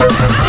Ah!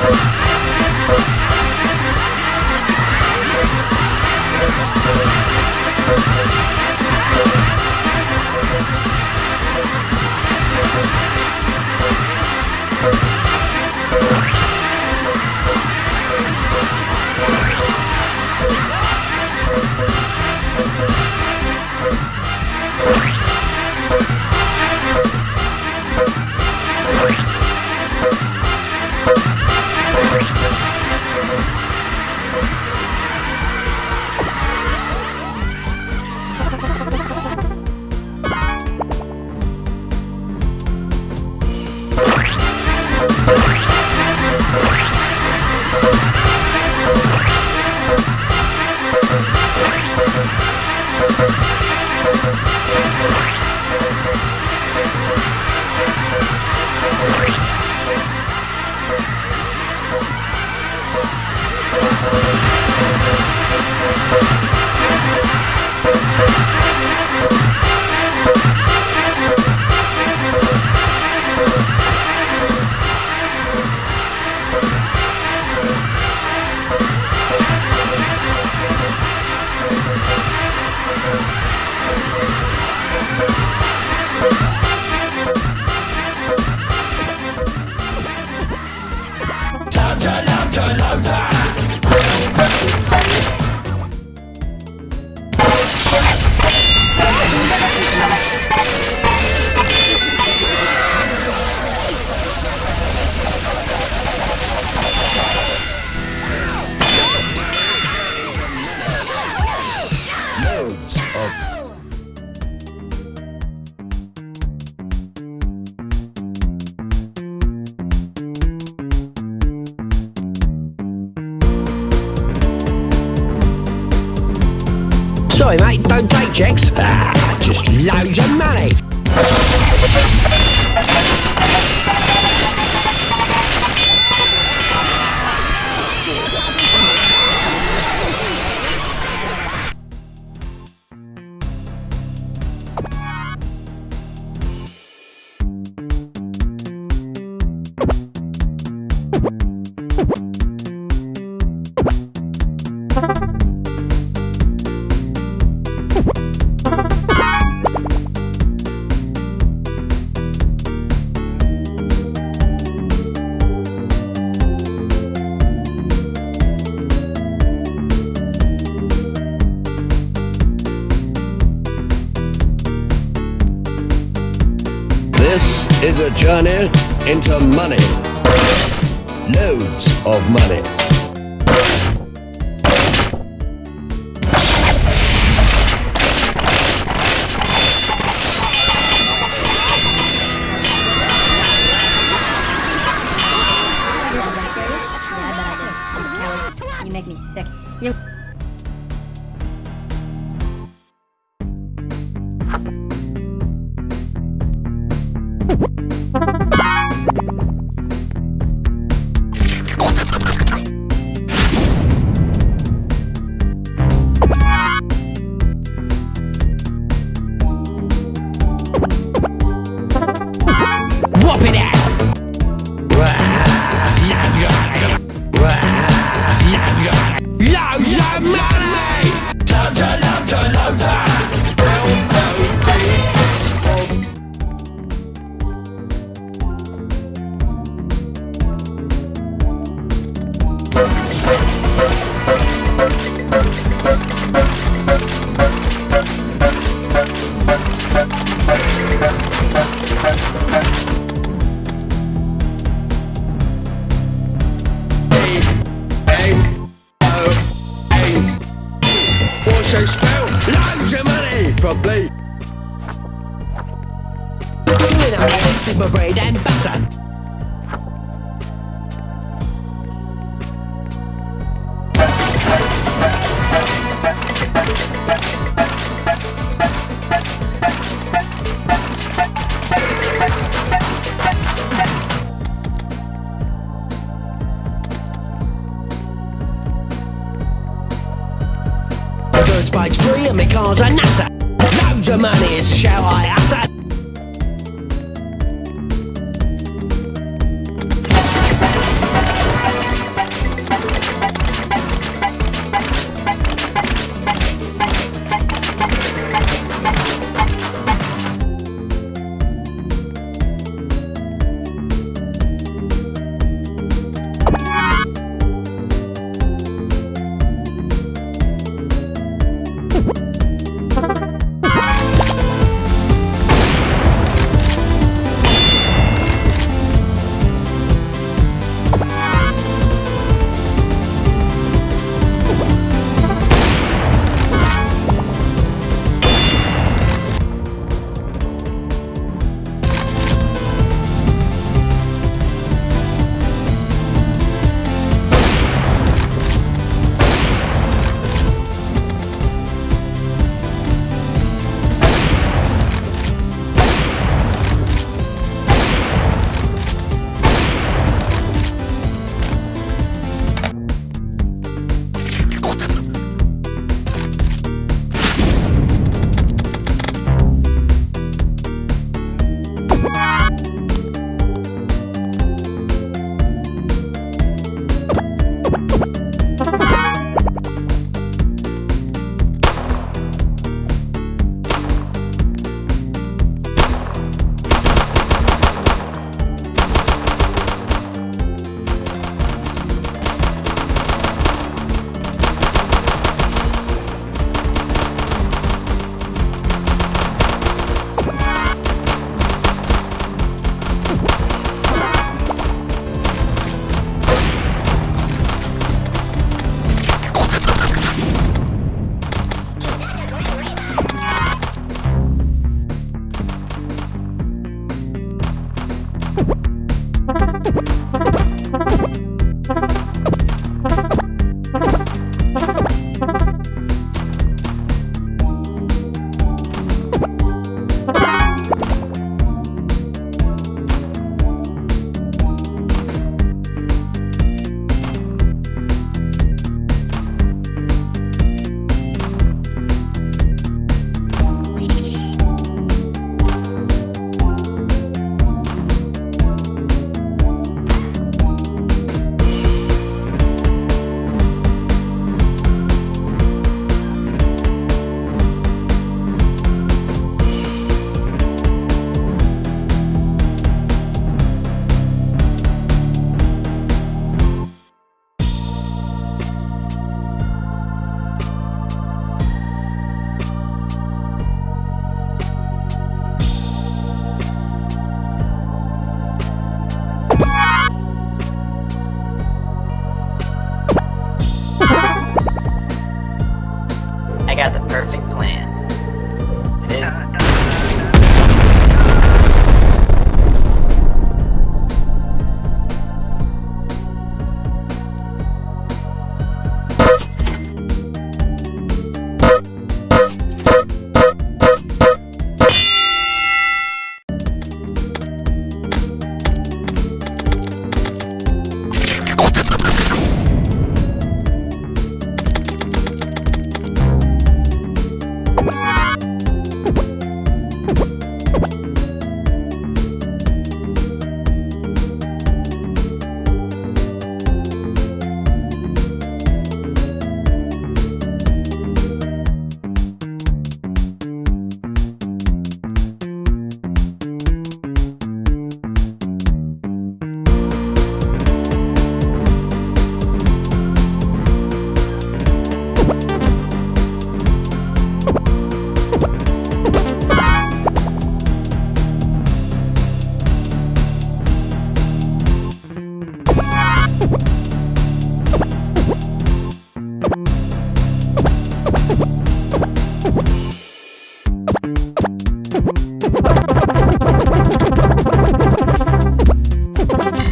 Thank Sorry, mate, don't take checks. Ah, just loads of money. Is a journey into money. Loads of money. Is my bread and butter. Bird's page free and my car's a nutter. Loads of money is shall I utter.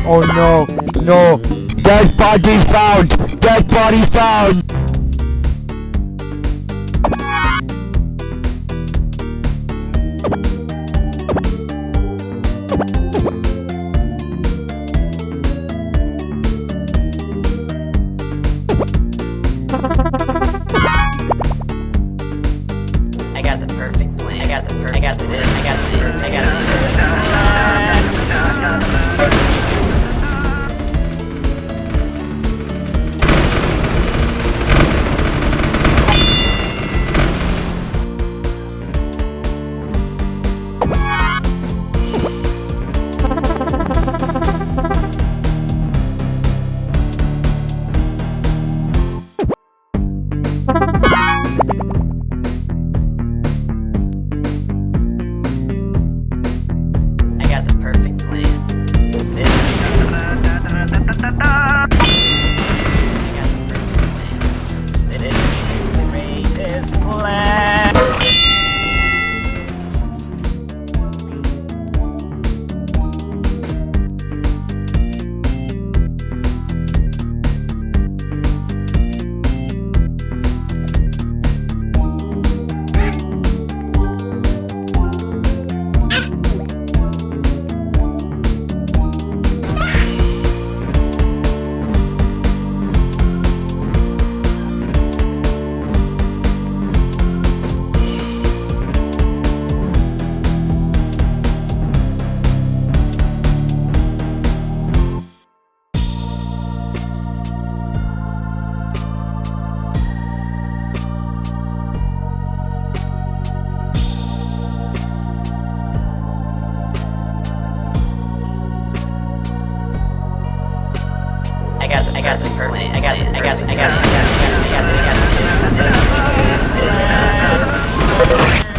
Oh no, no. Dead body found! Dead body found! I got the perfect plan. I got the per- I got the. I got the I got the perfect plan. I I got I got the plan. I got the I got I got I got I got I got I got